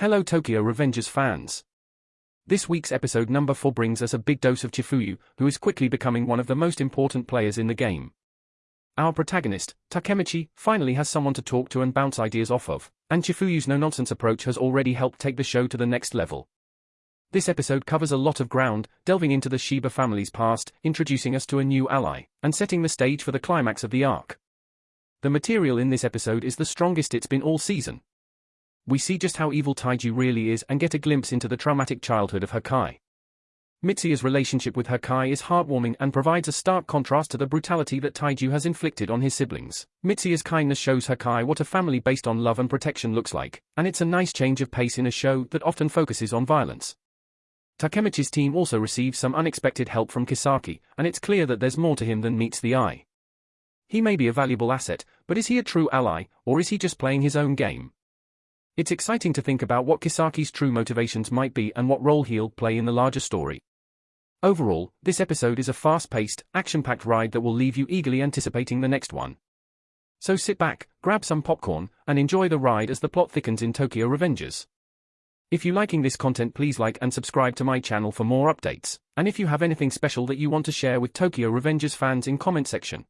Hello Tokyo Revengers fans. This week's episode number 4 brings us a big dose of Chifuyu, who is quickly becoming one of the most important players in the game. Our protagonist, Takemichi, finally has someone to talk to and bounce ideas off of, and Chifuyu's no-nonsense approach has already helped take the show to the next level. This episode covers a lot of ground, delving into the Shiba family's past, introducing us to a new ally, and setting the stage for the climax of the arc. The material in this episode is the strongest it's been all season, we see just how evil Taiju really is and get a glimpse into the traumatic childhood of Hakkai. Mitsuya's relationship with Hakkai is heartwarming and provides a stark contrast to the brutality that Taiju has inflicted on his siblings. Mitsuya's kindness shows Hakkai what a family based on love and protection looks like, and it's a nice change of pace in a show that often focuses on violence. Takemichi's team also receives some unexpected help from Kisaki, and it's clear that there's more to him than meets the eye. He may be a valuable asset, but is he a true ally, or is he just playing his own game? It's exciting to think about what Kisaki's true motivations might be and what role he'll play in the larger story. Overall, this episode is a fast-paced, action-packed ride that will leave you eagerly anticipating the next one. So sit back, grab some popcorn, and enjoy the ride as the plot thickens in Tokyo Revengers. If you're liking this content please like and subscribe to my channel for more updates, and if you have anything special that you want to share with Tokyo Revengers fans in comment section,